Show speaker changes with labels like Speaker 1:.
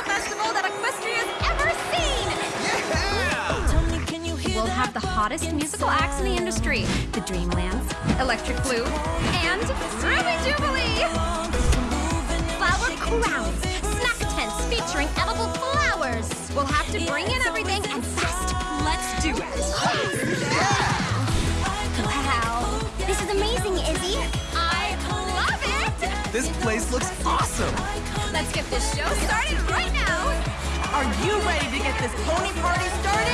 Speaker 1: Fall Festival that Equestria's ever seen! Yeah! We'll have the hottest musical acts in the industry. The Dreamlands, Electric Blue, and Ruby Jubilee! Flower crowns, snack tents featuring edible flowers. We'll have to bring in everything and fast
Speaker 2: This place looks awesome!
Speaker 1: Let's get this show started right now!
Speaker 3: Are you ready to get this pony party started?